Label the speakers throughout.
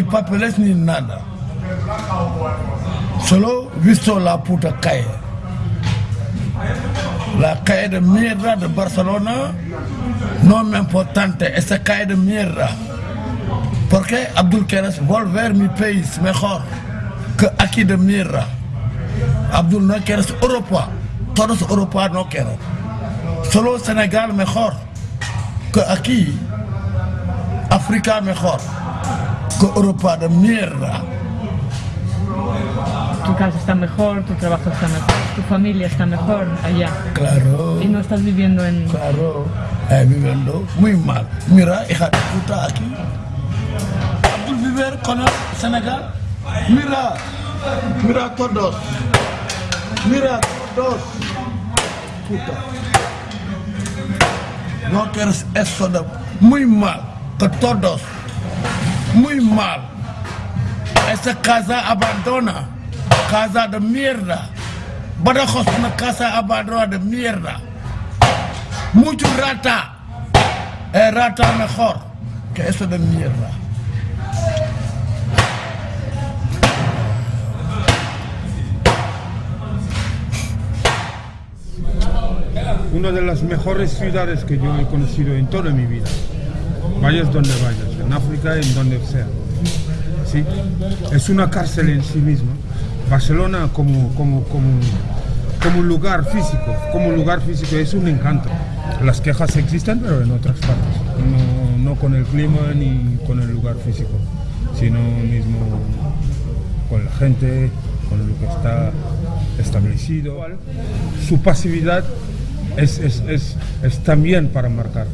Speaker 1: ni papeles, ni nada. Solo visto la puta calle. La calle de mierda de Barcelona no es importante, esa calle de mierda. Porque Abdul quieres volver mi país mejor que aquí de mierda. Abdul no quieres Europa, todos Europa no quieren. Solo Senegal mejor que aquí, África mejor que Europa de mierda.
Speaker 2: Tu casa está mejor, tu trabajo está mejor, tu familia está mejor allá.
Speaker 1: Claro.
Speaker 2: Y no estás viviendo en...
Speaker 1: Claro, eh, viviendo muy mal. Mira, hija de puta aquí. Abdul vivir con el Senegal. Mira, mira todos. Mira todos. Puta. No quieres eso de muy mal, que todos. Muy mal. Esa casa abandona. Casa de mierda. Badajoz una casa abandonada de mierda. Mucho rata. Es rata mejor que eso de mierda.
Speaker 3: una de las mejores ciudades que yo he conocido en toda mi vida. Vayas donde vayas, en África, en donde sea. ¿Sí? Es una cárcel en sí misma. Barcelona como, como, como, como lugar físico, como lugar físico es un encanto. Las quejas existen, pero en otras partes. No, no con el clima ni con el lugar físico, sino mismo con la gente, con lo que está establecido. Su pasividad es, es, es, es, también para marcar.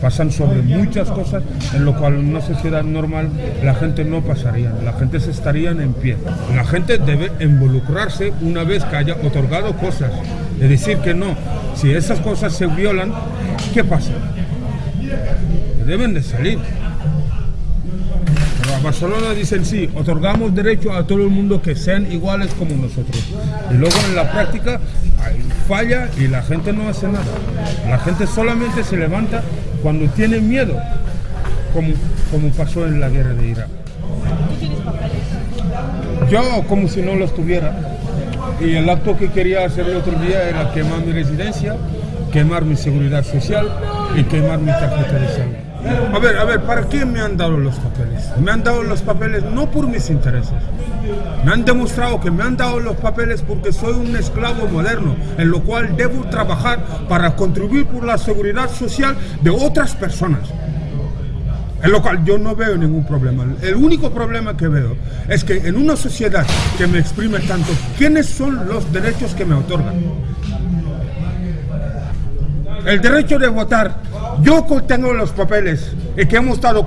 Speaker 3: Pasan sobre muchas cosas en lo cual en una sociedad normal la gente no pasaría, la gente se estaría en pie. La gente debe involucrarse una vez que haya otorgado cosas. Es decir, que no, si esas cosas se violan, ¿qué pasa? Deben de salir. Pero a Barcelona dicen sí, otorgamos derecho a todo el mundo que sean iguales como nosotros. Y luego en la práctica falla y la gente no hace nada. La gente solamente se levanta cuando tiene miedo, como, como pasó en la guerra de Irak. Yo como si no los tuviera. Y el acto que quería hacer el otro día era quemar mi residencia, quemar mi seguridad social y quemar mi tarjeta de salud. A ver, a ver, ¿para qué me han dado los papeles? Me han dado los papeles no por mis intereses. Me han demostrado que me han dado los papeles porque soy un esclavo moderno, en lo cual debo trabajar para contribuir por la seguridad social de otras personas. En lo cual yo no veo ningún problema. El único problema que veo es que en una sociedad que me exprime tanto, ¿quiénes son los derechos que me otorgan? El derecho de votar. Yo tengo los papeles que hemos estado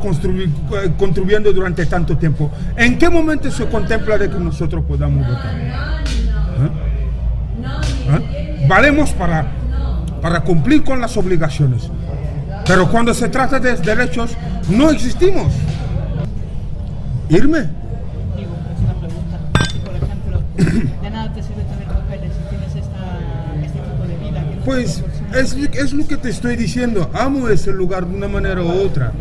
Speaker 3: contribuyendo durante tanto tiempo. ¿En qué momento se contempla de que nosotros podamos votar? ¿Eh? ¿Eh? Valemos para, para cumplir con las obligaciones. Pero cuando se trata de derechos, no existimos. ¿Irme?
Speaker 2: Digo, es una pregunta. Si, por ejemplo, de nada te sirve tener papeles si tienes esta, este tipo de vida. Que no
Speaker 3: Pues es, es lo que te estoy diciendo. Amo ese lugar de una manera u otra.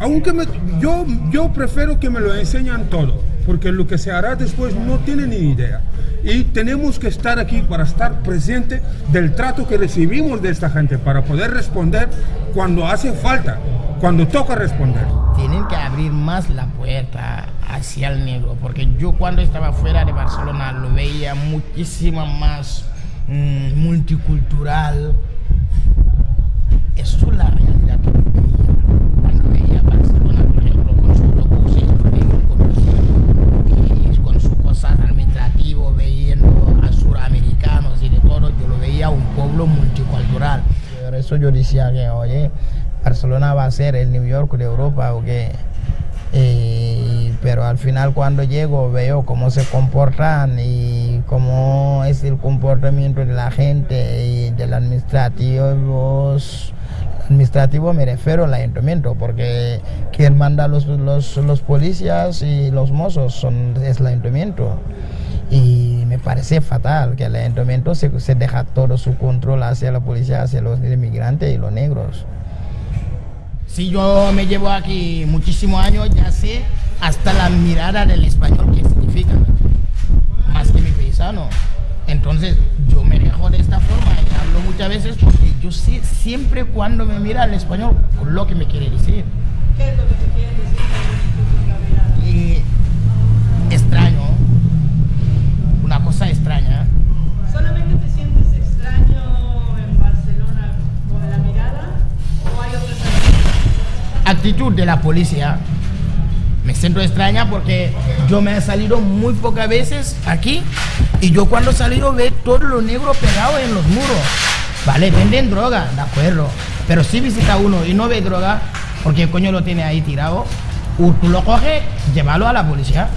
Speaker 2: Aunque
Speaker 3: me, yo, yo prefiero que me lo enseñan todo, porque lo que se hará después no tiene ni idea. Y tenemos que estar aquí para estar presente del trato que recibimos de esta gente, para poder responder cuando hace falta, cuando toca responder.
Speaker 4: Tienen que abrir más la puerta hacia el negro, porque yo cuando estaba fuera de Barcelona lo veía muchísimo más mm, multicultural. Eso es la realidad que yo veía. Cuando veía Barcelona, por ejemplo, con sus autobuses, con, con sus cosas administrativas, a suramericanos y de todo, yo lo veía un pueblo multicultural. Por eso yo decía que, oye, Barcelona va a ser el New York de Europa, o que y- pero al final cuando llego veo cómo se comportan y cómo es el comportamiento de la gente y del administrativo. Administrativo me refiero al ayuntamiento, porque quien manda los, los, los policías y los mozos son, es el ayuntamiento. Y me parece fatal que el ayuntamiento se, se deja todo su control hacia la policía, hacia los inmigrantes y los negros. Si yo me llevo aquí muchísimos años, ya sé hasta la mirada del español qué significa, más que mi paisano. Entonces yo me dejo de esta forma y hablo muchas veces porque yo sé siempre cuando me mira el español lo que me quiere decir.
Speaker 2: ¿Qué es lo que te quieren decir
Speaker 4: Y extraño, una cosa extraña.
Speaker 2: ¿Solamente te sientes extraño en Barcelona con la mirada o hay otras
Speaker 4: actitud de la policía me siento extraña porque yo me he salido muy pocas veces aquí y yo cuando he salido ve todo lo negro pegado en los muros. Vale, venden droga, de acuerdo. Pero si visita uno y no ve droga, porque el coño lo tiene ahí tirado, u- tú lo coges, llévalo a la policía.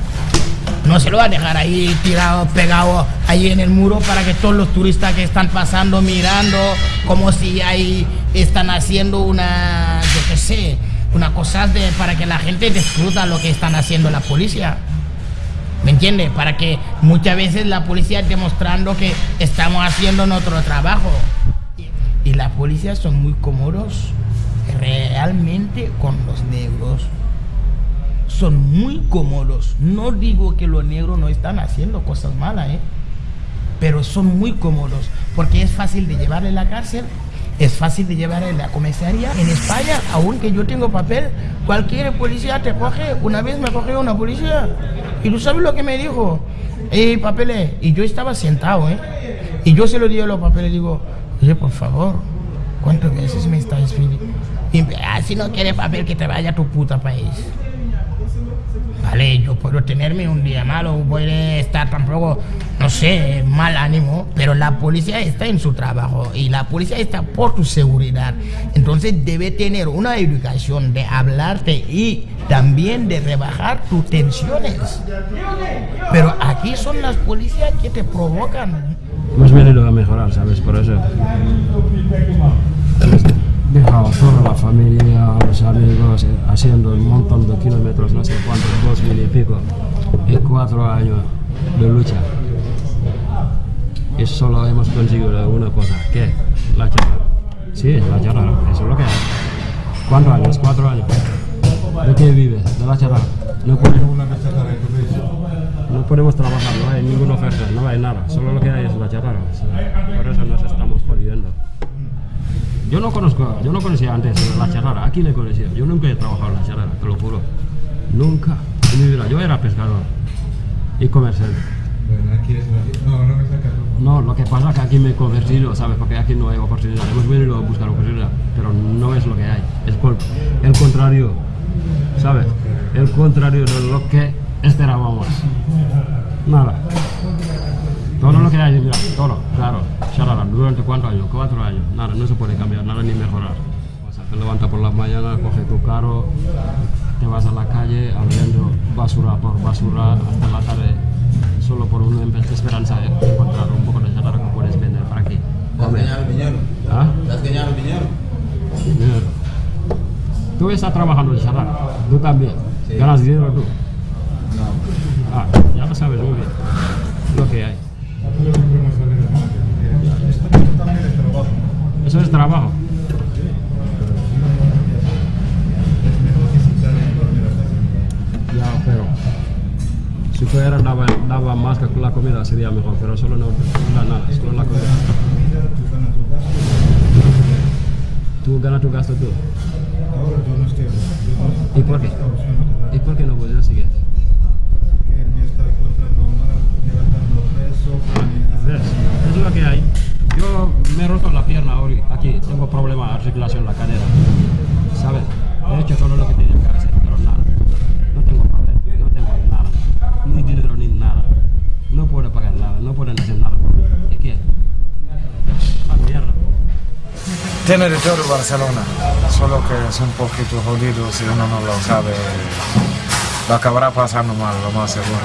Speaker 4: No se lo va a dejar ahí tirado, pegado ahí en el muro para que todos los turistas que están pasando mirando como si ahí están haciendo una, yo qué sé, una cosa de, para que la gente disfruta lo que están haciendo la policía. ¿Me entiendes? Para que muchas veces la policía demostrando que estamos haciendo nuestro trabajo. Y la policía son muy cómodos realmente con los negros son muy cómodos. No digo que los negros no están haciendo cosas malas, ¿eh? pero son muy cómodos porque es fácil de llevarle a la cárcel, es fácil de llevarle a la comisaría. En España, aunque yo tengo papel, cualquier policía te coge. Una vez me cogió una policía y tú sabes lo que me dijo. Eh, papeles. Y yo estaba sentado, ¿eh? Y yo se lo di a los papeles digo, oye, por favor, ¿cuántas veces me estáis pidiendo? Ah, si no quieres papel, que te vaya a tu puta país. Vale, yo puedo tenerme un día malo, puede estar tampoco, no sé, mal ánimo, pero la policía está en su trabajo y la policía está por tu seguridad. Entonces debe tener una educación de hablarte y también de rebajar tus tensiones. Pero aquí son las policías que te provocan.
Speaker 5: Hemos venido a mejorar, ¿sabes? Por eso. Dejado toda la familia, los amigos, eh, haciendo un montón de kilómetros, no sé cuántos, dos mil y pico, en cuatro años de lucha. Y solo hemos conseguido una cosa, ¿qué? La charla. Sí, la charla, eso es lo que hay. ¿Cuántos años? Cuatro años. ¿De qué vive? De la charla. No podemos, no podemos trabajar, no hay ninguna oferta, no hay nada, solo lo que hay es la chatarra. Por eso nos estamos jodiendo. Yo no conozco, yo no conocía antes la charrara, aquí le conocía. Yo nunca he trabajado en la charrara, te lo juro. Nunca en mi vida. Yo era pescador y comerciante.
Speaker 6: No, no me sacas.
Speaker 5: No, lo que pasa es que aquí me he convertido, ¿sabes? Porque aquí no hay oportunidad. Hemos venido a buscar oportunidad, pero no es lo que hay. Es por el contrario, ¿sabes? El contrario de lo que esperábamos. Nada. Todo lo que hay, mira, todo, claro. Charala, ¿durante cuántos años? Cuatro años. Nada, no se puede cambiar, nada ni mejorar. O sea, te levantas por las mañanas, coges tu carro, te vas a la calle abriendo basura por basura hasta la tarde, solo por una esperanza de encontrar un poco de chatarra que puedes vender para aquí. Comer. ¿Ah?
Speaker 6: ganado dinero?
Speaker 5: Dinero. Tú estás trabajando en chatarra, tú también. ¿Ganas dinero tú? Ah, ya lo sabes muy bien. Lo que hay. Eso es trabajo. Fuera daba, daba más que la comida sería mejor, pero solo no, no da nada, solo la comida. Tú ganas tu gasto tú.
Speaker 6: Ahora yo no estoy.
Speaker 5: ¿Y por qué? ¿Y por qué no puedes seguir?
Speaker 6: que él me está encontrando mal, levantando peso.
Speaker 5: ¿Ves? Es lo que hay. Yo me he roto la pierna hoy, aquí, tengo problema de articulación en la cadera. ¿Sabes? He hecho todo
Speaker 7: Tiene de todo Barcelona, solo que es un poquito jodido si uno no lo sabe. Lo acabará pasando mal, lo más seguro.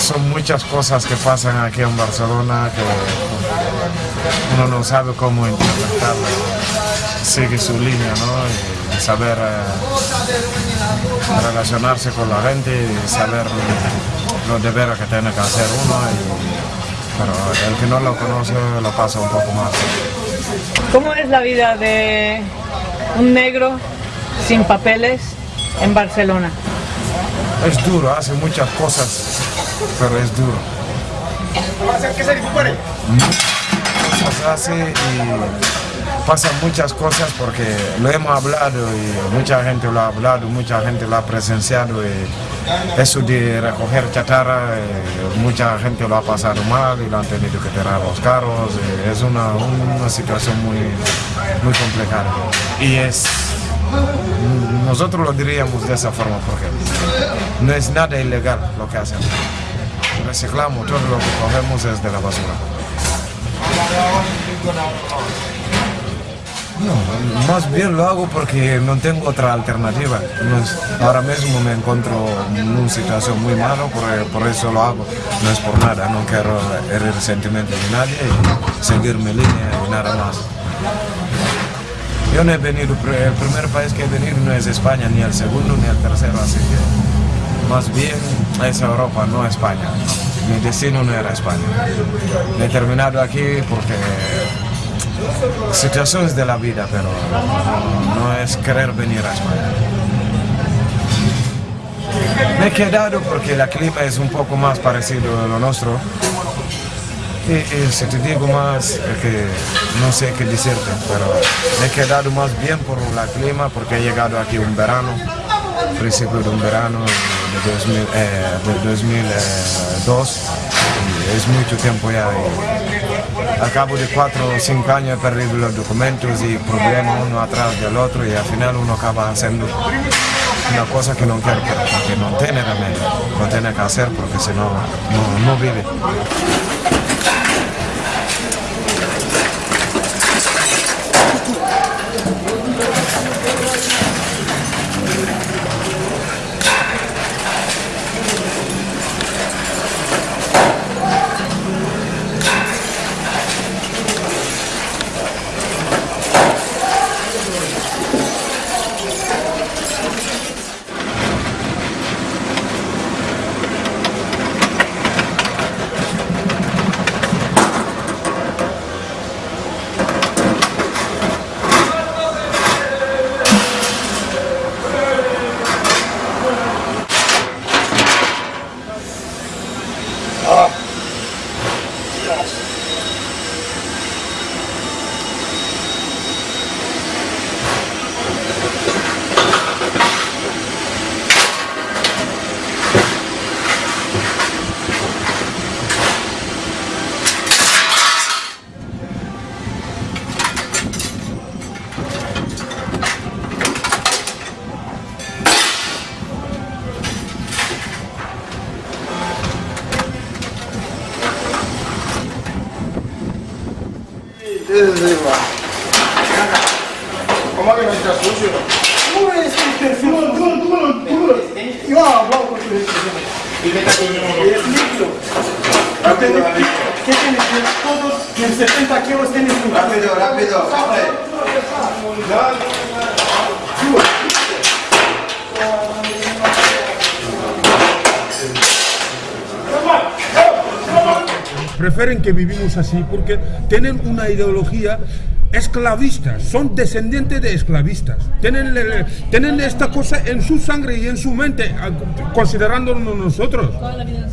Speaker 7: Son, muchas cosas que pasan aquí en Barcelona que uno no sabe cómo interpretarlo. Sigue su línea, ¿no? Y saber eh, relacionarse con la gente y saber los deberes que tiene que hacer uno. y- pero el que no lo conoce lo pasa un poco más.
Speaker 2: ¿Cómo es la vida de un negro sin papeles en Barcelona?
Speaker 7: Es duro, hace muchas cosas, pero es duro. Cosas hace y pasan muchas cosas porque lo hemos hablado y mucha gente lo ha hablado, mucha gente lo ha presenciado eso de recoger chatarra, eh, mucha gente lo ha pasado mal y lo han tenido que tirar los carros, eh, es una, una situación muy, muy complicada. Y es nosotros lo diríamos de esa forma porque no es nada ilegal lo que hacemos. Reciclamos, todo lo que cogemos es de la basura. No, más bien lo hago porque no tengo otra alternativa. Ahora mismo me encuentro en una situación muy mala, por, por eso lo hago. No es por nada, no quiero herir sentimientos de nadie y seguir mi línea y nada más. Yo no he venido, el primer país que he venido no es España, ni el segundo ni el tercero, así que más bien es Europa, no España. Mi destino no era España. He terminado aquí porque situaciones de la vida, pero no, es querer venir a España. Me he quedado porque el clima es un poco más parecido a lo nuestro. Y, y si te digo más, que no sé qué decirte, pero me he quedado más bien por el clima porque he llegado aquí un verano, principio de un verano de, 2000, eh, de 2002 y es mucho tiempo ya. y al cabo de cuatro o cinco años he perdido los documentos y problemas uno atrás del otro y al final uno acaba haciendo una cosa que no quiere, porque no tiene remedio, lo tiene que hacer porque si no, no, no vive.
Speaker 3: Prefieren que vivimos así porque tienen una ideología esclavista, son descendientes de esclavistas, tienen, tienen esta cosa en su sangre y en su mente, a- considerándonos nosotros.
Speaker 2: Toda la vida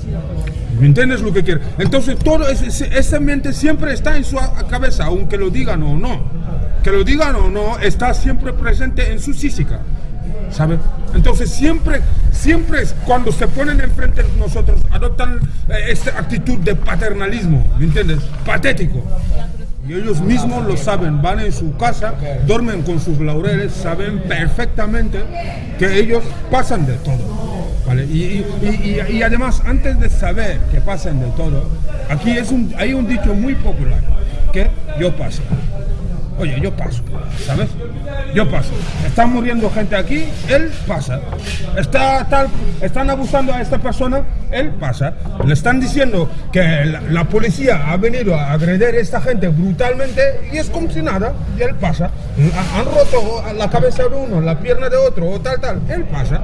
Speaker 3: ¿Me entiendes lo que quiero? Entonces, todo ese- esa mente siempre está en su cabeza, aunque lo digan o no. Que lo digan o no, está siempre presente en su física. ¿Sabe? Entonces, siempre, siempre cuando se ponen enfrente de nosotros, adoptan eh, esta actitud de paternalismo, ¿me entiendes? Patético. Y ellos mismos lo saben, van en su casa, duermen con sus laureles, saben perfectamente que ellos pasan de todo. ¿vale? Y, y- y- y además, antes de saber que pasan de todo, aquí es un, hay un dicho muy popular, que yo paso. Oye, yo paso, ¿sabes? Yo paso. Está muriendo gente aquí, él pasa. Está tal, están abusando a esta persona, él pasa. Le están diciendo que la, policía ha venido a agredir a esta gente brutalmente y es como si nada, y él pasa. Ha- Han roto la cabeza de uno, la pierna de otro, o tal, tal, él pasa.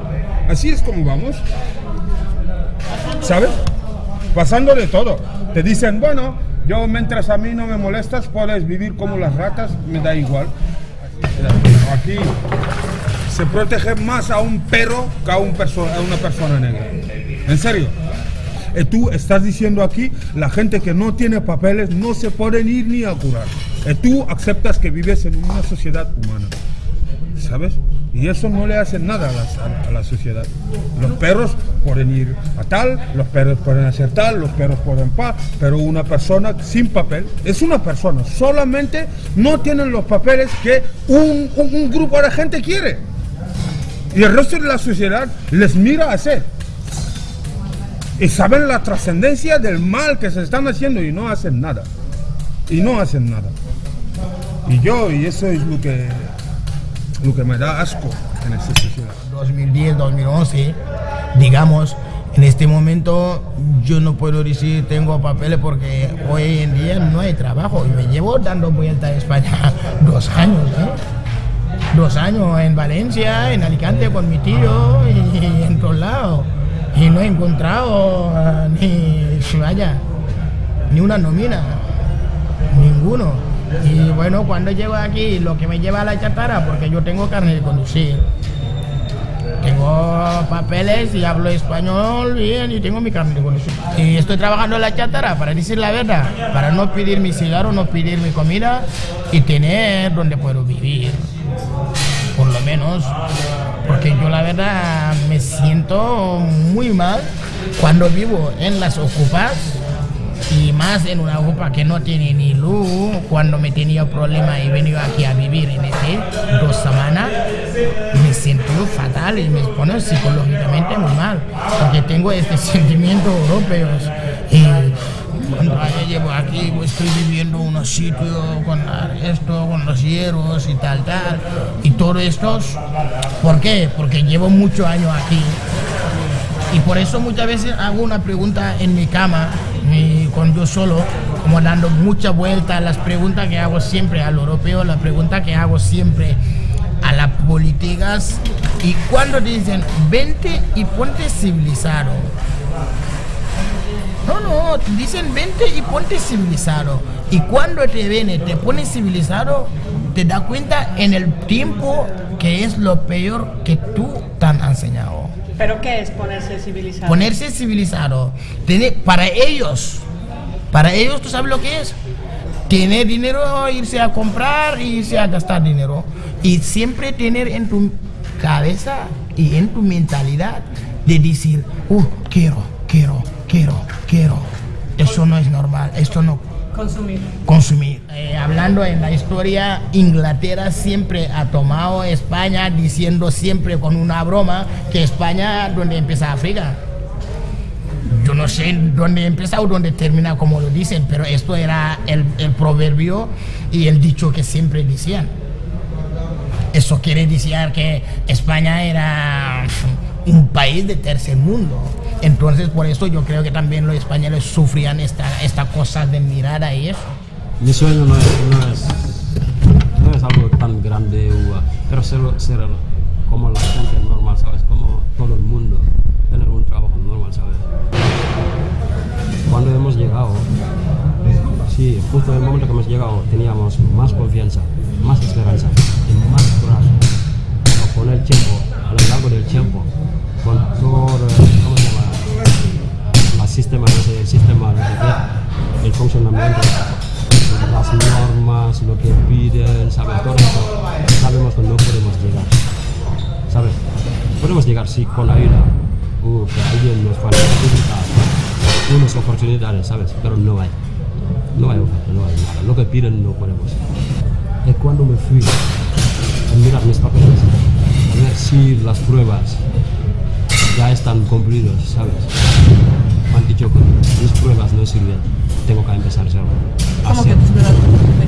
Speaker 3: Así es como vamos. ¿Sabes? Pasando de todo. Te dicen, bueno, yo mientras a mí no me molestas, puedes vivir como las ratas, me da igual. Aquí se protege más a un perro que a, un perso- a una persona negra. En serio. Eh, tú estás diciendo aquí, la gente que no tiene papeles no se pueden ir ni a curar. Eh, tú aceptas que vives en una sociedad humana. ¿Sabes? Y eso no le hace nada a la, a- sociedad. Los perros pueden ir a tal, los perros pueden hacer tal, los perros pueden pa, pero una persona sin papel es una persona. Solamente no tienen los papeles que un, un- un grupo de gente quiere. Y el resto de la sociedad les mira hacer. Y saben la trascendencia del mal que se están haciendo y no hacen nada. Y no hacen nada. Y yo, y eso es lo que, lo que me da asco en esta sociedad.
Speaker 4: 2010, 2011, digamos, en este momento yo no puedo decir tengo papeles porque hoy en día no hay trabajo y me llevo dando vuelta a España dos años, ¿eh? Dos años en Valencia, en Alicante con mi tío y en todos lados. Y no he encontrado ni, vaya, ni una nómina, ninguno. Y bueno, cuando llego aquí, lo que me lleva a la chatarra, porque yo tengo carne de conducir. Tengo papeles y hablo español bien y tengo mi carne de conducir. Y estoy trabajando en la chatarra, para decir la verdad, para no pedir mi cigarro, no pedir mi comida y tener donde puedo vivir. Por lo menos, porque yo la verdad me siento muy mal cuando vivo en las ocupas y más en una ocupa que no tiene ni luz. Cuando me tenía problema y venido aquí a vivir en este dos semanas, me siento fatal y me pone psicológicamente muy mal, porque tengo este sentimiento europeo. Y cuando yo llevo aquí, pues, estoy viviendo en unos sitios con esto, con los hierros y tal, tal, y todo esto, ¿por qué? Porque llevo muchos años aquí y por eso muchas veces hago una pregunta en mi cama, y con yo solo, como dando mucha vuelta las preguntas que hago siempre al europeo, la pregunta que hago siempre a las políticas. Y cuando dicen, vente y ponte civilizado. No, no, dicen vente y ponte civilizado. Y cuando te viene, te pones civilizado, te das cuenta en el tiempo que es lo peor que tú te han enseñado.
Speaker 2: ¿Pero qué es ponerse civilizado?
Speaker 4: Ponerse civilizado. Tener, para ellos, para ellos, ¿tú sabes lo que es? Tener dinero, irse a comprar, irse a gastar dinero. Y siempre tener en tu cabeza y en tu mentalidad de decir, uh, quiero, quiero, quiero, quiero. Eso no es normal, esto no
Speaker 2: Consumir.
Speaker 4: consumir. Eh, hablando en la historia, Inglaterra siempre ha tomado España diciendo siempre con una broma que España donde empieza África. Yo no sé dónde empieza o dónde termina como lo dicen, pero esto era el, el proverbio y el dicho que siempre decían. Eso quiere decir que España era un país de tercer mundo. Entonces, por eso yo creo que también los españoles sufrían esta, esta cosa de mirada y eso.
Speaker 5: Mi sueño no es, no es, algo tan grande, pero ser, como la gente normal, ¿sabes? Como todo el mundo, tener un trabajo normal, ¿sabes? Cuando hemos llegado, sí, justo en el momento que hemos llegado, teníamos más confianza, más esperanza y más coraje. Con el tiempo, a lo largo del tiempo, con todo, el sistema, no el funcionamiento, las normas, lo que piden, ¿sabes? Sabemos que no podemos llegar, ¿sabes? Podemos llegar, sí, con ayuda, o que alguien nos facilita unas oportunidades, ¿sabes? Pero no hay, no hay oferta, no hay nada. Lo que piden no podemos. Y cuando me fui a mirar mis papeles, a ver si las pruebas ya están cumplidas, ¿sabes? Dicho mis pruebas no sirven. tengo que empezar cero.
Speaker 2: ¿Cómo
Speaker 5: Hacer-
Speaker 2: que tus pruebas?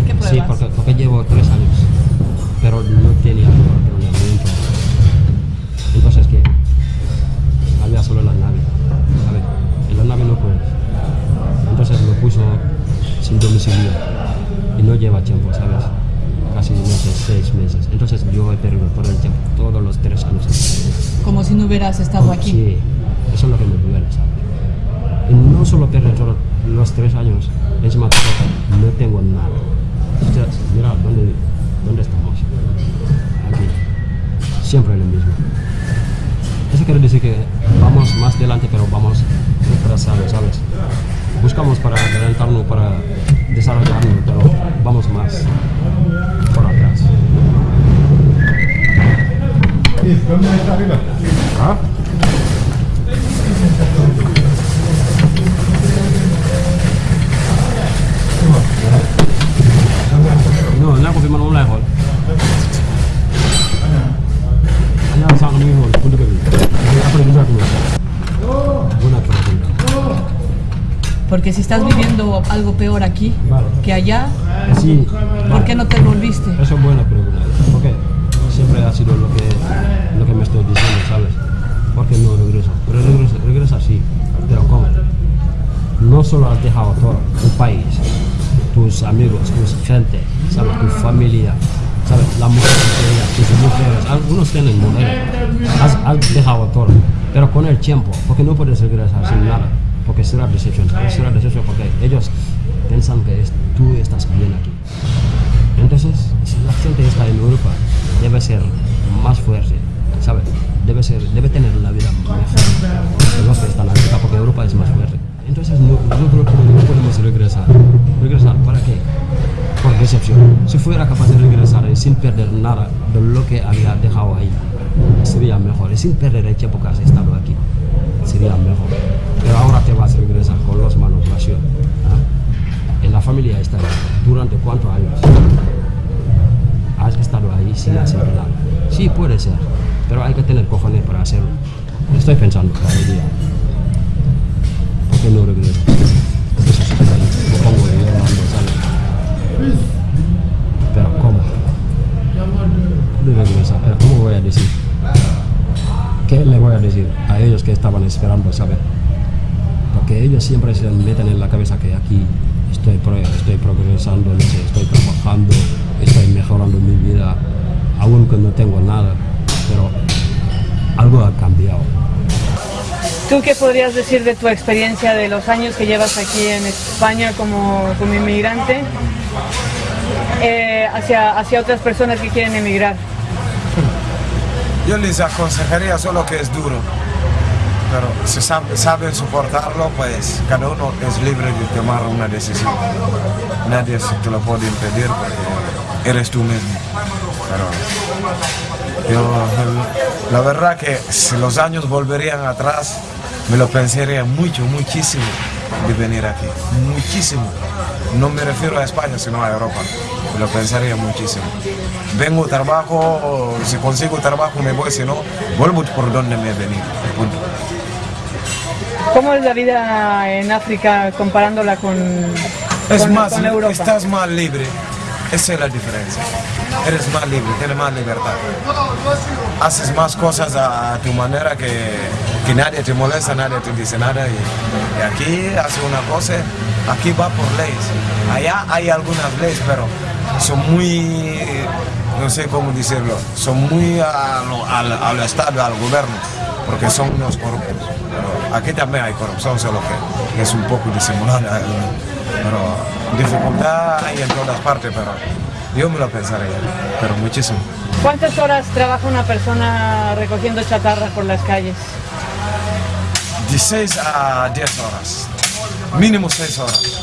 Speaker 2: ¿Qué pruebas?
Speaker 5: Sí, porque, porque llevo tres años, pero no tenía planeamiento. Entonces, ¿qué? Había solo la nave, ¿sabes? En la nave no puedes. Entonces lo puso sin domicilio y no lleva tiempo, ¿sabes? Casi, sé, seis meses. Entonces yo he perdido todo el tiempo, todos los tres años.
Speaker 2: Como si no hubieras estado aquí.
Speaker 5: Sí, eso es lo que me duele, Y no solo todos los tres años, encima todo, no tengo nada. Sea, mira, ¿dónde, ¿dónde estamos? Aquí. Siempre lo mismo. Eso quiere decir que vamos más adelante, pero vamos retrasados, ¿sabes? Buscamos para adelantarnos, para desarrollarnos, pero vamos más por atrás.
Speaker 6: ¿Dónde está arriba?
Speaker 5: ¿Ah? Buena pregunta
Speaker 2: Porque si estás viviendo algo peor aquí
Speaker 5: Vale.
Speaker 2: que allá,
Speaker 5: sí
Speaker 2: ¿por qué no te volviste?
Speaker 5: Eso es buena pregunta. Porque siempre ha sido lo que, lo que me estoy diciendo, ¿sabes? ¿Por qué no regreso? Pero regresa, regresa sí. Pero ¿cómo? No solo has dejado todo tu país, tus amigos, tus gente, ¿sabes? Tu familia, ¿sabes? La mujer que tus mujeres. Algunos tienen mujeres. Has, has dejado todo. Pero con el tiempo, porque no puedes regresar sin nada. Porque será decepción. Será decepción porque ellos piensan que es- tú estás bien aquí. Entonces, si la gente está en Europa, debe ser más fuerte, ¿sabes? Debe, ser, debe tener la vida mejor que están en Europa, porque Europa es más fuerte. Entonces, no, nosotros no podemos regresar. ¿Regresar para qué? Por decepción. Si fuera capaz de regresar y sin perder nada de lo que había dejado ahí, sería mejor. Sin perder el tiempo que has estado aquí, sería mejor. Pero ahora te vas a regresar con los manos vacíos. ¿ah? En la familia está durante cuántos años has estado ahí sin hacer nada. Sí, puede ser, pero hay que tener cojones para hacerlo. Estoy pensando cada. Que ¿sabes? Pero ¿cómo? Pero ¿cómo voy a decir? ¿Qué le voy a decir a ellos que estaban esperando saber? Porque ellos siempre se meten en la cabeza que aquí estoy, estoy progresando, estoy trabajando, estoy mejorando mi vida, aunque no tengo nada, pero algo ha cambiado.
Speaker 2: ¿Tú qué podrías decir de tu experiencia de los años que llevas aquí en España como, como inmigrante eh, hacia, hacia otras personas que quieren emigrar?
Speaker 7: Yo les aconsejaría solo que es duro, pero si sab- saben soportarlo, pues cada uno es libre de tomar una decisión. Nadie te lo puede impedir porque eres tú mismo. Yo, la verdad que si los años volverían atrás, me lo pensaría mucho, muchísimo de venir aquí. Muchísimo. No me refiero a España, sino a Europa. Me lo pensaría muchísimo. Vengo, trabajo, si consigo trabajo me voy, si no, vuelvo por donde me he venido. Punto.
Speaker 2: ¿Cómo es la vida en África comparándola con,
Speaker 7: Es
Speaker 2: con,
Speaker 7: más,
Speaker 2: con Europa?
Speaker 7: estás más libre. Esa es la diferencia. Eres más libre, tienes más libertad. Haces más cosas a, tu manera que, que nadie te molesta, nadie te dice nada. Y, aquí hace una cosa, aquí va por leyes. Allá hay algunas leyes, pero son muy, no sé cómo decirlo, son muy a lo- al, al Estado, al gobierno, porque son unos corruptos. Pero aquí también hay corrupción, solo que, es un poco disimulada. Pero dificultad hay en todas partes, pero yo me lo pensaría, pero muchísimo.
Speaker 2: ¿Cuántas horas trabaja una persona recogiendo chatarra por las calles?
Speaker 7: De 6 a 10 horas, mínimo 6 horas.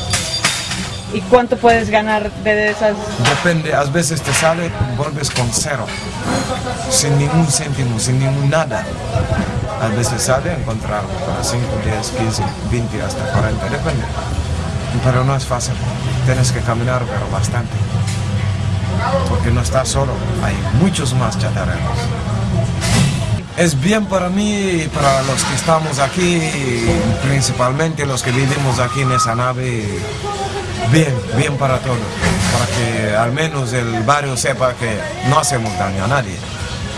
Speaker 2: ¿Y cuánto puedes ganar de esas?
Speaker 7: Depende, a veces te sale, vuelves con cero, sin ningún céntimo, sin ningún nada. A veces sale encontrar para 5, 10, 15, 20, hasta 40, depende. Pero no es fácil, tienes que caminar, pero bastante. Porque no estás solo, hay muchos más chatarreros. es bien para mí y para los que estamos aquí, principalmente los que vivimos aquí en esa nave, bien, bien para todos, para que al menos el barrio sepa que no hacemos daño a nadie.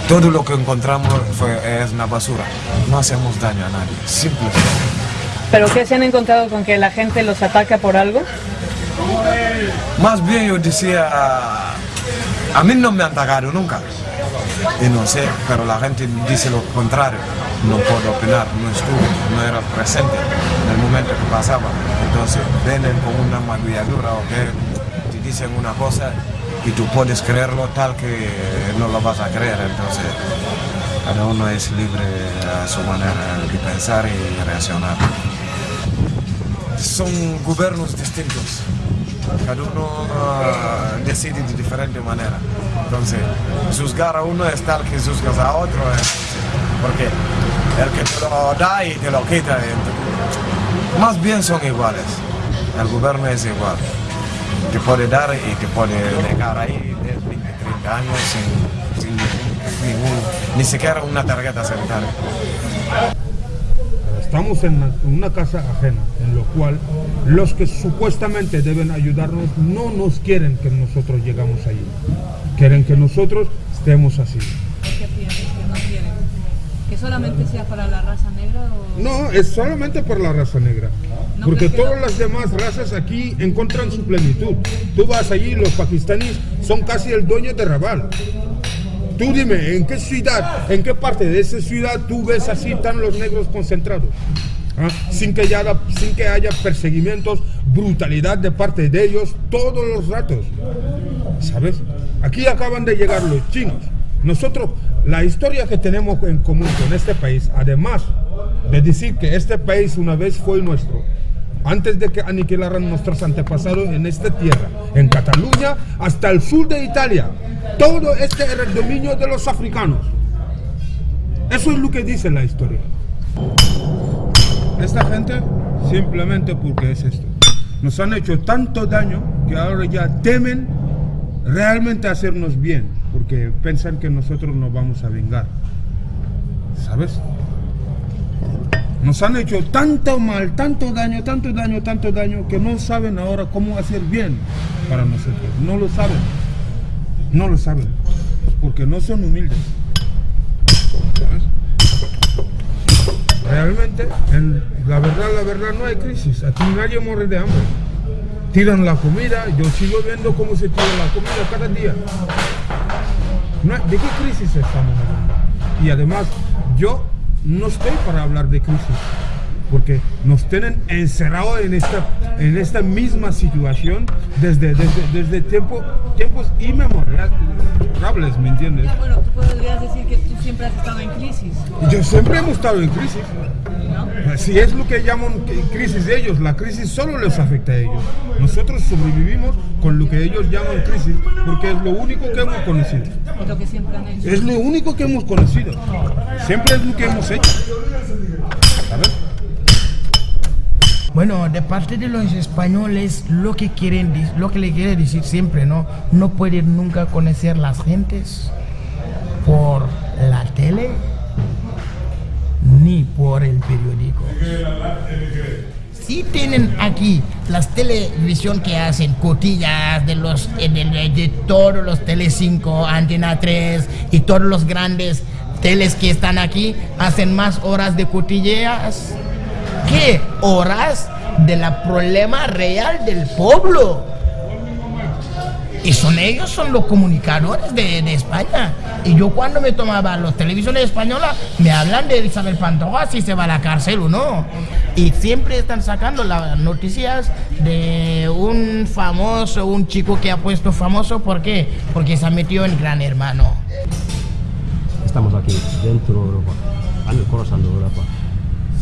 Speaker 7: Todo lo que encontramos fue, es una basura, no hacemos daño a nadie, simplemente.
Speaker 2: ¿Pero qué se han encontrado con que la gente los ataca por algo?
Speaker 7: Más bien yo decía, a mí no me han atacado nunca. Y no sé, pero la gente dice lo contrario. No puedo opinar, no estuve, no era presente en el momento que pasaba. Entonces vienen con una maquilladura o que te dicen una cosa y tú puedes creerlo tal que no lo vas a creer. Entonces cada uno es libre a su manera de pensar y reaccionar. Son gobiernos distintos cada uno ah, decide de diferente manera. Entonces, juzgar a uno es tal que juzgas a otro, eh, porque el que te lo da y te lo quita, eh, más bien son iguales. El gobierno es igual. Te puede dar y te puede negar ahí 10, 20, 30 años sin, sin ningún, ni siquiera una tarjeta sanitaria.
Speaker 3: Estamos en una, casa ajena, en lo cual los que supuestamente deben ayudarnos no nos quieren que nosotros llegamos allí. Quieren que nosotros estemos así.
Speaker 8: ¿Qué piensas que no quieren? ¿Que solamente sea para la raza negra o...?
Speaker 3: No, es solamente por la raza negra.
Speaker 8: No
Speaker 3: Porque
Speaker 8: que
Speaker 3: todas
Speaker 8: la-
Speaker 3: las demás razas aquí encuentran su plenitud. Tú vas allí, los pakistaníes son casi el dueño de Raval. Tú dime, ¿en qué ciudad, en qué parte de esa ciudad tú ves así tan los negros concentrados? ¿Ah? Sin, que haya, sin que haya perseguimientos, brutalidad de parte de ellos todos los ratos. ¿Sabes? Aquí acaban de llegar los chinos. Nosotros, la historia que tenemos en común con este país, además de decir que este país una vez fue nuestro, antes de que aniquilaran nuestros antepasados en esta tierra, en Cataluña hasta el sur de Italia, todo este era el dominio de los africanos. Eso es lo que dice la historia. Esta gente, simplemente porque es esto, nos han hecho tanto daño que ahora ya temen realmente hacernos bien, porque piensan que nosotros nos vamos a vengar. ¿Sabes? Nos han hecho tanto mal, tanto daño, tanto daño, tanto daño, que no saben ahora cómo hacer bien para nosotros. No lo saben. No lo saben. Porque no son humildes. Realmente, en la verdad, la verdad, no hay crisis. Aquí nadie muere de hambre. Tiran la comida, yo sigo viendo cómo se tira la comida cada día. ¿De qué crisis estamos hablando? Y además, yo no estoy para hablar de crisis, porque nos tienen encerrados en esta, en esta misma situación desde, desde, desde tiempo, tiempos inmemorables, ¿me entiendes?
Speaker 8: Ya, bueno, tú podrías decir que tú siempre has estado en crisis,
Speaker 3: Yo siempre hemos estado en crisis.
Speaker 8: ¿no?
Speaker 3: Si es lo que llaman crisis de ellos, la crisis solo les afecta a ellos. Nosotros sobrevivimos con lo que ellos llaman crisis porque es lo único que hemos conocido.
Speaker 8: Lo que siempre han hecho.
Speaker 3: Es lo único que hemos conocido. Siempre es lo que hemos hecho.
Speaker 4: Bueno, de parte de los españoles, lo que quieren, lo que le quiere decir siempre, ¿no? No pueden nunca conocer las gentes por la tele ni por el periódico. Sí tienen aquí las televisión que hacen cotillas de los de, de- todos los Tele5, Antena 3 y todos los grandes teles que están aquí hacen más horas de cotillas horas de la problema real del pueblo. Y son ellos, son los comunicadores de, de España. Y yo cuando me tomaba los televisiones españolas, me hablan de Isabel Pantoja si se va a la cárcel o no. Y siempre están sacando las noticias de un famoso, un chico que ha puesto famoso. ¿Por qué? Porque se ha metido en Gran Hermano.
Speaker 5: Estamos aquí, dentro de Europa, de Europa.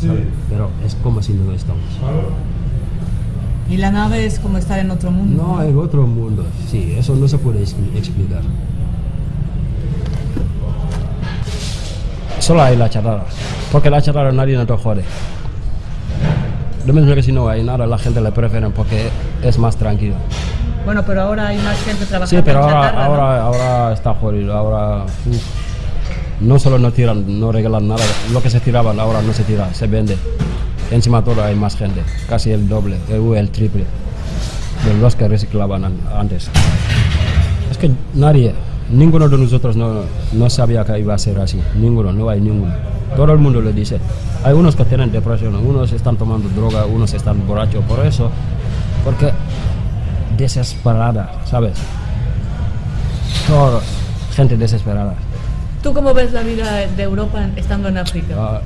Speaker 5: ¿Sabes? Pero es como si no estamos.
Speaker 8: Y la nave es como estar en otro mundo.
Speaker 5: No, en otro mundo, sí, eso no se puede expli- explicar. Solo hay la chatarra, porque la chatarra nadie no te jode. Lo mismo que si no hay nada, la gente le prefiere porque es más tranquilo.
Speaker 8: Bueno, pero ahora hay más gente trabajando
Speaker 5: Sí, pero
Speaker 8: en
Speaker 5: ahora,
Speaker 8: chatarra, ¿no?
Speaker 5: ahora, ahora está jodido, ahora... uf. No solo no tiran, no regalan nada, lo que se tiraban ahora no se tira, se vende. Encima todo hay más gente, casi el doble, el, el triple de los que reciclaban an- antes. Es que nadie, ninguno de nosotros no, no sabía que iba a ser así, ninguno, no hay ninguno. Todo el mundo lo dice. Hay unos que tienen depresión, unos están tomando droga, unos están borrachos, por eso, porque desesperada, ¿sabes? Todos, gente desesperada.
Speaker 8: ¿Tú cómo ves la vida de Europa estando en África?
Speaker 5: Ah,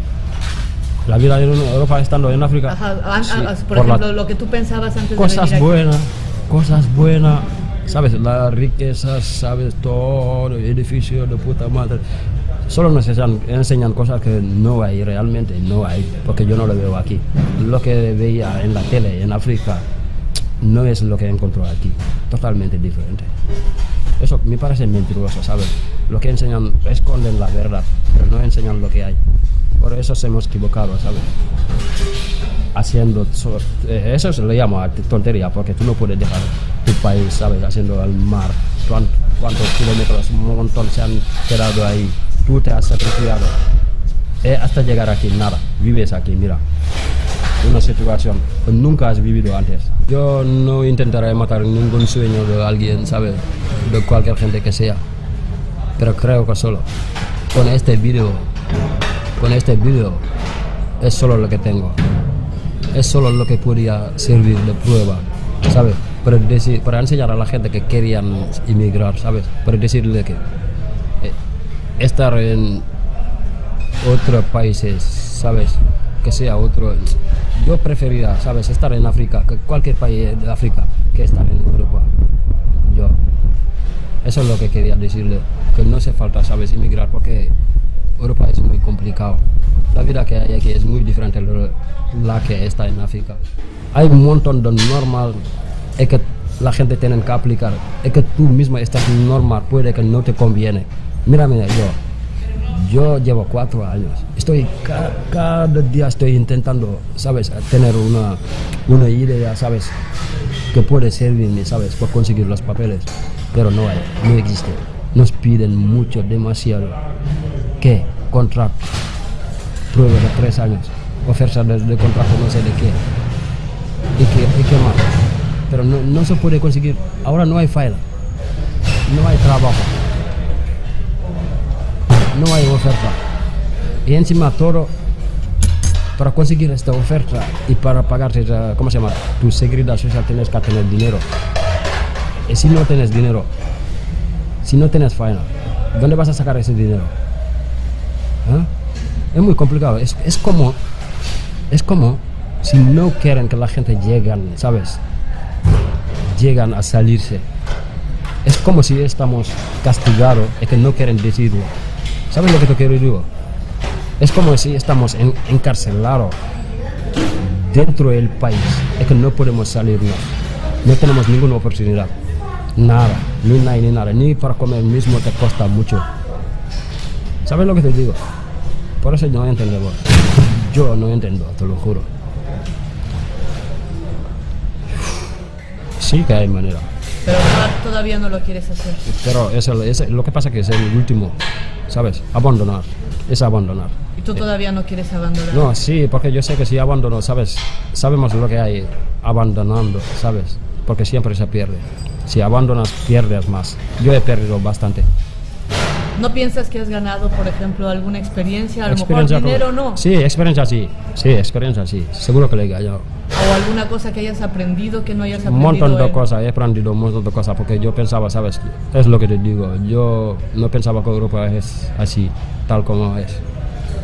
Speaker 5: la vida en Europa estando en África.
Speaker 8: Ajá,
Speaker 5: sí,
Speaker 8: por,
Speaker 5: por la-
Speaker 8: ejemplo, lo que tú pensabas antes de
Speaker 5: cosas
Speaker 8: venir aquí.
Speaker 5: buenas, cosas buenas, sabes, la riqueza, sabes, todo, edificio de puta madre. Solo nos enseñan, enseñan cosas que no hay realmente, no hay, porque yo no lo veo aquí. Lo que veía en la tele en África no es lo que encontró aquí, totalmente diferente. Eso me parece mentiroso, ¿sabes? Lo que enseñan, esconden la verdad, pero no enseñan lo que hay. Por eso se hemos equivocado, ¿sabes? haciendo eh, eso se le llama tontería porque tú no puedes dejar tu país sabes haciendo al mar Cuán- cuántos kilómetros un montón se han quedado ahí tú te has sacrificado Eh, hasta llegar aquí nada vives aquí mira una situación que nunca has vivido antes yo no intentaré matar ningún sueño de alguien sabes de cualquier gente que sea pero creo que solo con este vídeo con este vídeo es solo lo que tengo es solo lo que podía servir de prueba, ¿sabes? Para, decir, para enseñar a la gente que querían emigrar, ¿sabes? Para decirle que eh, estar en otros países, ¿sabes? Que sea otro... Yo preferiría, ¿sabes? Estar en África, cualquier país de África, que estar en Europa. Yo. Eso es lo que quería decirle, que no hace falta, ¿sabes? Emigrar, porque Europa es muy complicado. La vida que hay aquí es muy diferente de la que está en África. Hay un montón de normas y que la gente tiene que aplicar. Y que tú mismo estás normal, puede que no te conviene. Mírame yo. Yo llevo cuatro años. Estoy ca- cada día estoy intentando, ¿sabes? Tener una, una idea, ¿sabes? Que puede servirme, ¿sabes? Por conseguir los papeles. Pero no hay, no existe. Nos piden mucho, demasiado. ¿Qué? Contrato. Prueba de tres años. Oferta de, contrato no sé de qué. ¿Y qué, y qué más? Pero no, no se puede conseguir. Ahora no hay file. No hay trabajo. No hay oferta. Y encima todo, para conseguir esta oferta y para pagarte, esa- ¿cómo se llama? Tu seguridad social tienes que tener dinero. Y si no tienes dinero, si no tienes faena, ¿dónde vas a sacar ese dinero? ¿Ah? Es muy complicado. Es, es como, es como si no quieren que la gente llegan, ¿sabes? Llegan a salirse. Es como si estamos castigados y que no quieren decirlo. ¿Sabes lo que te quiero decir? Es como si estamos en- encarcelados dentro del país y que no podemos salirnos. No tenemos ninguna oportunidad. Nada, ni nada, ni nada. Ni para comer mismo te cuesta mucho. ¿Sabes lo que te digo? Por eso no entendemos. Yo no entiendo, te lo juro. Sí que hay manera.
Speaker 8: Pero toda- todavía no lo quieres hacer.
Speaker 5: Pero eso, eso- lo que pasa que es el último, ¿sabes? Abandonar. Es abandonar.
Speaker 8: Y tú todavía no quieres abandonar.
Speaker 5: No, sí, porque yo sé que si abandono, ¿sabes? Sabemos lo que hay abandonando, ¿sabes? Porque siempre se pierde. Si abandonas, pierdes más. Yo he perdido bastante.
Speaker 8: ¿No piensas que has ganado, por ejemplo, alguna experiencia? A lo
Speaker 5: Experiencia
Speaker 8: mejor dinero
Speaker 5: como-
Speaker 8: no.
Speaker 5: Sí, experiencia sí. Sí, experiencia sí. Seguro que le he ganado.
Speaker 8: O alguna cosa que hayas aprendido que no hayas
Speaker 5: Un
Speaker 8: aprendido.
Speaker 5: montón de cosas, he aprendido un montón de cosas porque yo pensaba, ¿sabes? Es lo que te digo. Yo no pensaba que Europa es así, tal como es.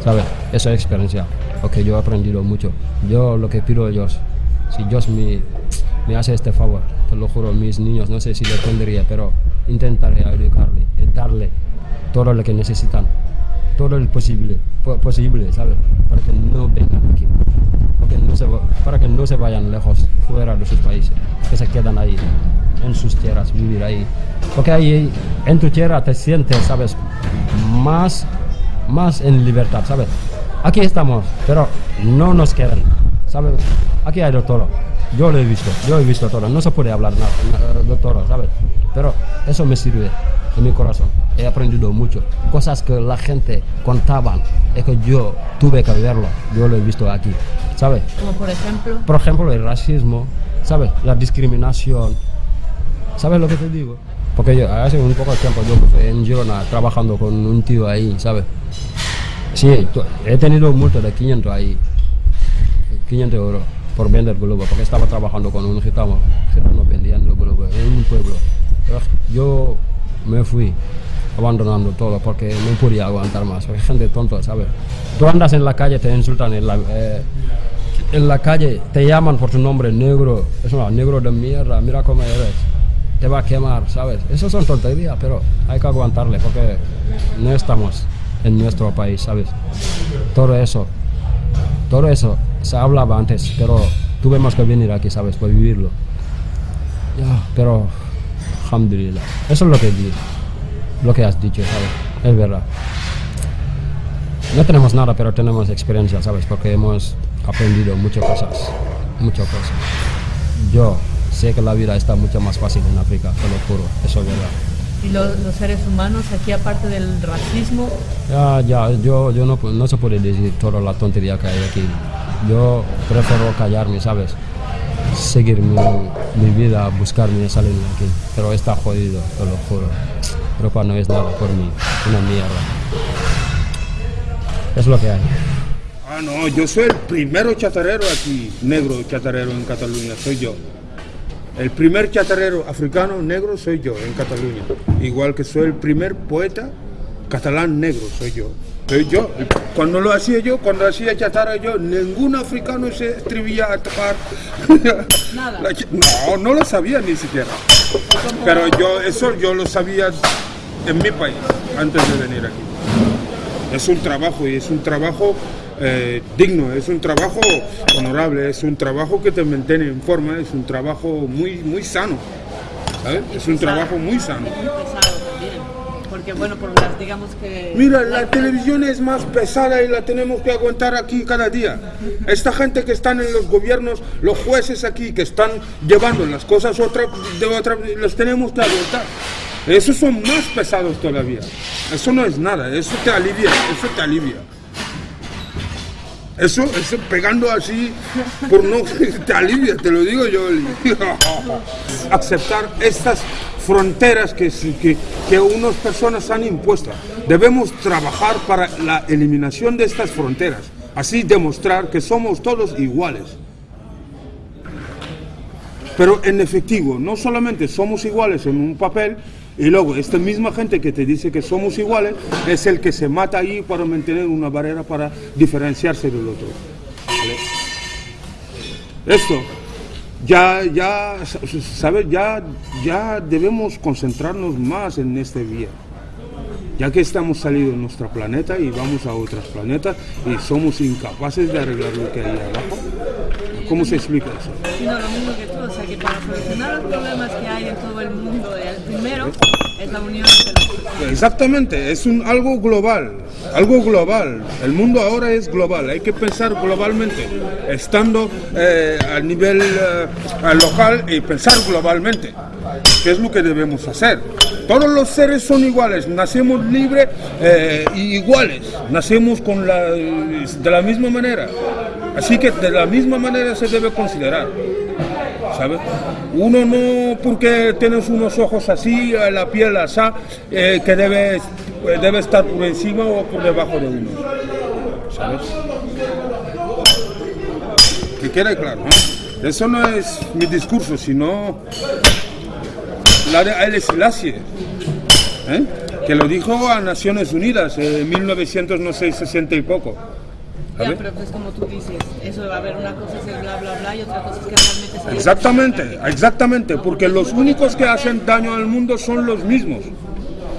Speaker 5: ¿Sabes? Eso es experiencia. Porque yo he aprendido mucho. Yo lo que pido a Dios, si Dios me, me hace este favor, te lo juro, mis niños, no sé si le tendría, pero intentaré educarle, y darle todo lo que necesitan, todo el posible, po- posible, ¿sabes? Para que no vengan aquí, no se, para que no se vayan lejos, fuera de sus países, que se quedan ahí, en sus tierras, vivir ahí. Porque ahí, en tu tierra te sientes, ¿sabes? Más, más en libertad, ¿sabes? Aquí estamos, pero no nos quedan, ¿sabes? Aquí hay de todo. Yo lo he visto, yo he visto todo. No se puede hablar nada, de todo, ¿sabes? Pero eso me sirve en mi corazón. He aprendido mucho. Cosas que la gente contaban y que yo tuve que verlo. Yo lo he visto aquí, ¿sabes?
Speaker 8: Como por ejemplo.
Speaker 5: Por ejemplo, el racismo, ¿sabes? La discriminación. ¿Sabes lo que te digo? Porque yo hace un poco de tiempo yo fui en Girona trabajando con un tío ahí, ¿sabes? Sí, he tenido un multa de 500 ahí. 500 euros por vender globo, porque estaba trabajando con un gitano, gitano vendiendo globo en un pueblo. Yo me fui abandonando todo porque no podía aguantar más, porque gente tonta, ¿sabes? Tú andas en la calle, te insultan en la, eh, en la calle, te llaman por tu nombre, negro, es una negro de mierda, mira cómo eres, te va a quemar, ¿sabes? Eso son tonterías, pero hay que aguantarle porque no estamos en nuestro país, ¿sabes? Todo eso todo eso se hablaba antes, pero tuvimos que venir aquí, ¿sabes? Para vivirlo. Pero, alhamdulillah. Eso es lo que di, lo que has dicho, ¿sabes? Es verdad. No tenemos nada, pero tenemos experiencia, ¿sabes? Porque hemos aprendido muchas cosas, muchas cosas. Yo sé que la vida está mucho más fácil en África, te lo juro, eso es verdad.
Speaker 8: Y lo- los seres humanos aquí, aparte del racismo,
Speaker 5: Ya, ya, yo, yo no, no se puede decir toda la tontería que hay aquí. Yo prefiero callarme, ¿sabes? Seguir mi, mi vida, buscarme y salir de aquí. Pero está jodido, te lo juro. Pero cuando es nada por mí, una mierda. Es lo que hay.
Speaker 3: Ah, no, yo soy el primero chatarrero aquí, negro chatarrero en Cataluña, soy yo. El primer chatarrero africano negro soy yo en Cataluña. Igual que soy el primer poeta catalán negro, soy yo. Soy yo. Cuando lo hacía yo, cuando hacía chatarra yo, ningún africano se atrevía a tocar.
Speaker 8: Nada.
Speaker 3: No, no lo sabía ni siquiera. Pero yo, eso yo lo sabía en mi país, antes de venir aquí. Es un trabajo y es un trabajo eh, digno, es un trabajo honorable, es un trabajo que te mantiene en forma, es un trabajo muy, muy sano. ¿sabes? Es un trabajo muy sano.
Speaker 8: Porque bueno, por las, digamos que...
Speaker 3: Mira, la televisión es más pesada y la tenemos que aguantar aquí cada día. Esta gente que están en los gobiernos, los jueces aquí que están llevando las cosas otra, de otra, los tenemos que aguantar. Esos son más pesados todavía. Eso no es nada, eso te alivia, eso te alivia. Eso, eso pegando así, por no, te alivia, te lo digo yo. Aceptar estas fronteras que, que, que unas personas han impuesto. Debemos trabajar para la eliminación de estas fronteras. Así demostrar que somos todos iguales. Pero en efectivo, no solamente somos iguales en un papel, y luego esta misma gente que te dice que somos iguales es el que se mata ahí para mantener una barrera para diferenciarse del otro. ¿vale? Esto, ya, ya, ¿sabes? Ya, ya debemos concentrarnos más en este día. Ya que estamos saliendo de nuestro planeta y vamos a otros planetas y somos incapaces de arreglar lo que hay abajo. ¿Cómo se explica eso?
Speaker 8: Sino lo mismo que tú, o sea que para solucionar los problemas que hay en todo el mundo, el primero es la unión entre las personas.
Speaker 3: Exactamente, es un, algo global, algo global. El mundo ahora es global, hay que pensar globalmente, estando eh, a nivel eh, local y pensar globalmente. ¿Qué es lo que debemos hacer? Todos los seres son iguales, nacemos libres eh, y iguales, nacemos con la, de la misma manera. Así que de la misma manera se debe considerar. ¿sabes? Uno no porque tienes unos ojos así, eh, la piel así, eh, que debe, eh, debe estar por encima o por debajo de uno. ¿Sabes? Que quede claro. ¿eh? Eso no es mi discurso, sino la de Haile Selassie, ¿eh? que lo dijo a Naciones Unidas en 1960 y poco.
Speaker 8: Ya, pero pues como tú dices, eso va a haber una cosa es el bla bla bla y otra cosa es que realmente se
Speaker 3: Exactamente, exactamente, porque los únicos que hacen daño al mundo son los mismos,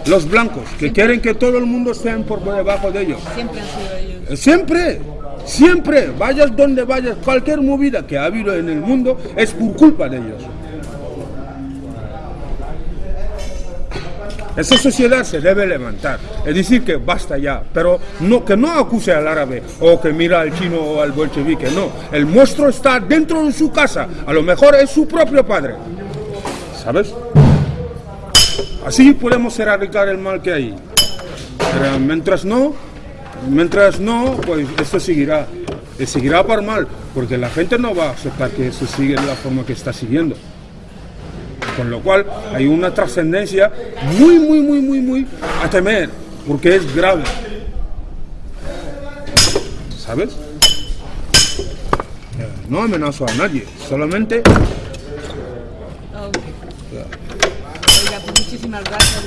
Speaker 3: los blancos, que quieren que todo el mundo esté por debajo de ellos.
Speaker 8: Siempre han sido ellos.
Speaker 3: Siempre, siempre, vayas donde vayas, cualquier movida que ha habido en el mundo es por culpa de ellos. Esa sociedad se debe levantar, es decir, que basta ya, pero no, que no acuse al árabe o que mira al chino o al bolchevique, no. El monstruo está dentro de su casa, a lo mejor es su propio padre, ¿sabes? Así podemos erradicar el mal que hay. Pero mientras no, mientras no, pues esto seguirá. Seguirá por mal, porque la gente no va a aceptar que eso siga de la forma que está siguiendo. Con lo cual hay una trascendencia muy, muy, muy, muy, muy a temer, porque es grave. ¿Sabes? No amenazo a nadie, solamente
Speaker 8: Ok. Oiga, pues muchísimas gracias.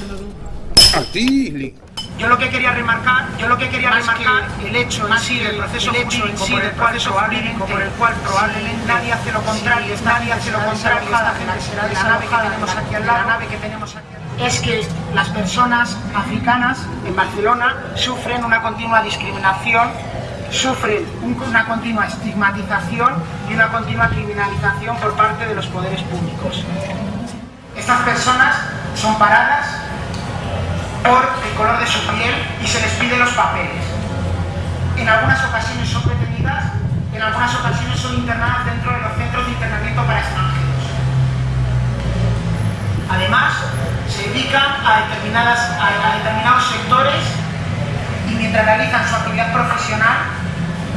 Speaker 3: a ti.
Speaker 9: Yo lo que quería remarcar, yo lo que quería remarcar, el hecho en sí del proceso el hecho en sí del proceso jurídico por el cual probablemente nadie hace lo contrario, nadie hace lo contrario, esta gente será de la nave que tenemos aquí al lado, la nave que tenemos aquí es que las personas africanas en Barcelona sufren una continua discriminación, sufren un- una continua estigmatización y una continua criminalización por parte de los poderes públicos. Estas personas son paradas por el color de su piel y se les pide los papeles. En algunas ocasiones son detenidas, en algunas ocasiones son internadas dentro de los centros de internamiento para extranjeros. Además, se dedican a, determinadas, a, a determinados sectores y mientras realizan su actividad profesional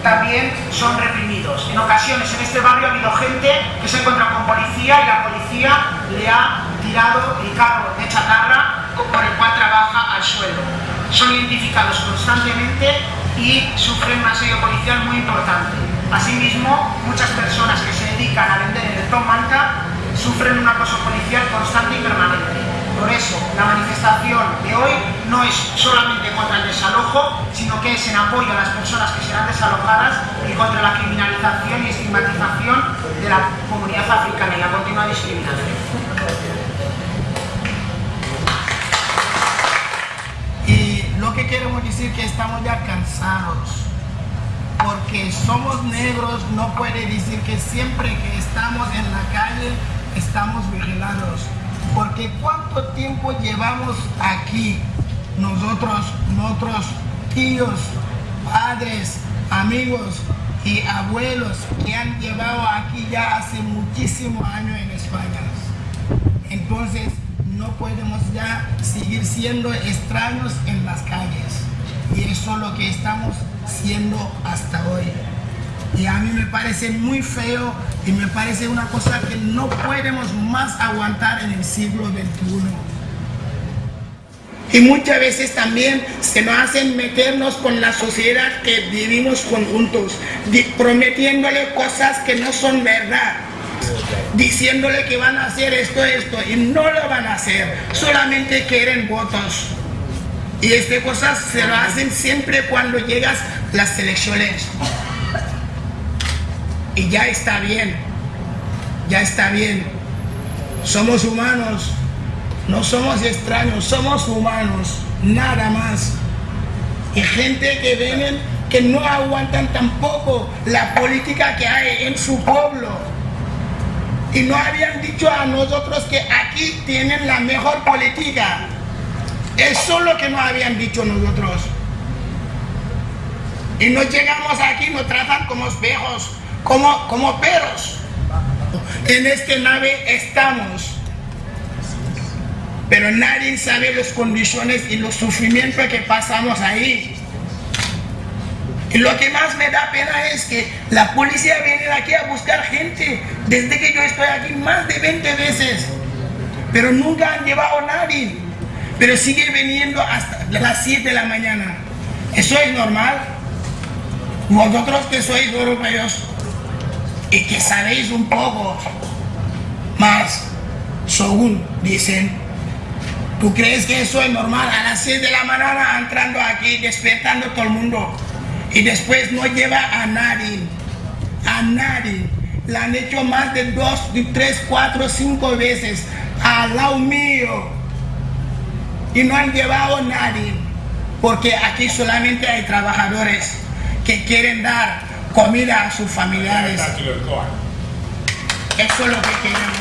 Speaker 9: también son reprimidos. En ocasiones en este barrio ha habido gente que se encuentra con policía y la policía le ha tirado el carro de chatarra por el cual trabaja al suelo. Son identificados constantemente y sufren un asedio policial muy importante. Asimismo, muchas personas que se dedican a vender en el Tom Manta sufren un acoso policial constante y permanente. Por eso, la manifestación de hoy no es solamente contra el desalojo, sino que es en apoyo a las personas que serán desalojadas y contra la criminalización y estigmatización de la comunidad africana y la continua discriminación.
Speaker 4: Queremos decir que estamos ya cansados. Porque somos negros, no puede decir que siempre que estamos en la calle estamos vigilados. Porque cuánto tiempo llevamos aquí, nosotros, nuestros tíos, padres, amigos y abuelos que han llevado aquí ya hace muchísimos años en España. Entonces no podemos ya seguir siendo extraños en las calles. Y eso es lo que estamos siendo hasta hoy. Y a mí me parece muy feo y me parece una cosa que no podemos más aguantar en el siglo XXI. Y muchas veces también se nos hacen meternos con la sociedad que vivimos conjuntos, prometiéndole cosas que no son verdad diciéndole que van a hacer esto, esto, y no lo van a hacer, solamente quieren votos. Y estas cosas se lo hacen siempre cuando llegas las elecciones. Y ya está bien, ya está bien. Somos humanos, no somos extraños, somos humanos, nada más. Y gente que vienen que no aguantan tampoco la política que hay en su pueblo. Y no habían dicho a nosotros que aquí tienen la mejor política. Eso es lo que no habían dicho nosotros. Y nos llegamos aquí, nos tratan como espejos, como, como perros. En esta nave estamos. Pero nadie sabe las condiciones y los sufrimientos que pasamos ahí. Y lo que más me da pena es que la policía viene aquí a buscar gente desde que yo estoy aquí más de 20 veces. Pero nunca han llevado a nadie. Pero sigue viniendo hasta las 7 de la mañana. ¿Eso es normal? Vosotros que sois europeos y que sabéis un poco más, según dicen, ¿tú crees que eso es normal? A las 6 de la mañana entrando aquí, despertando todo el mundo y después no lleva a nadie, a nadie. La han hecho más de dos, de tres, cuatro, cinco veces al lado mío y no han llevado a nadie, porque aquí solamente hay trabajadores que quieren dar comida a sus familiares. Eso es lo que queremos.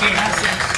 Speaker 4: Gracias.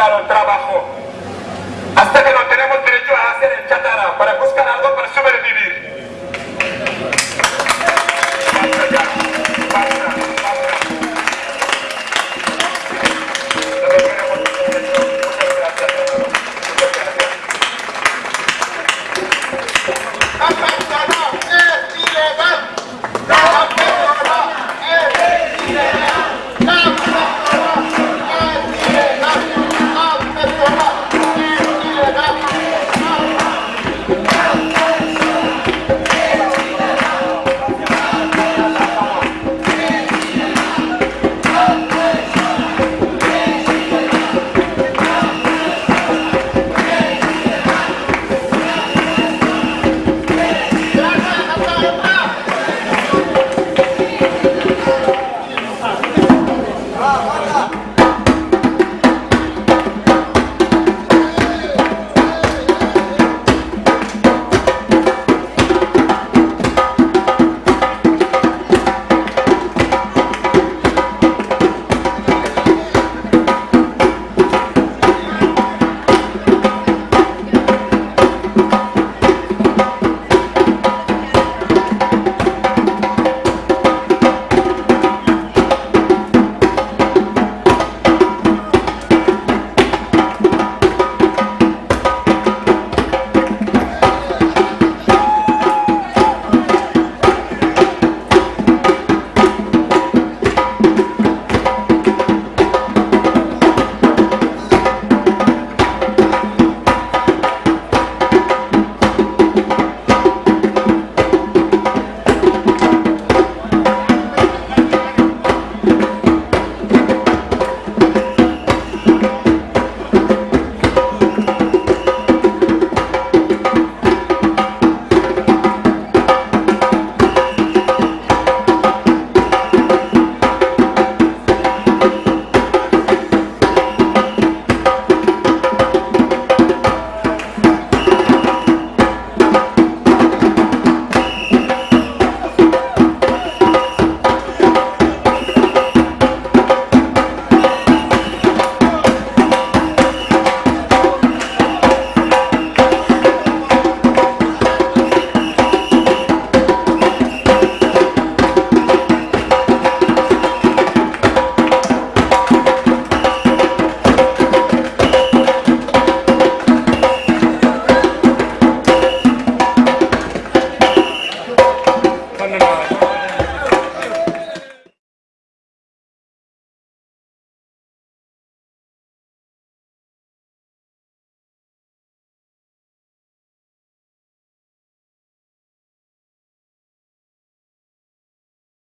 Speaker 10: renuncia al trabajo. Hasta que no tenemos derecho a hacer el chatarra para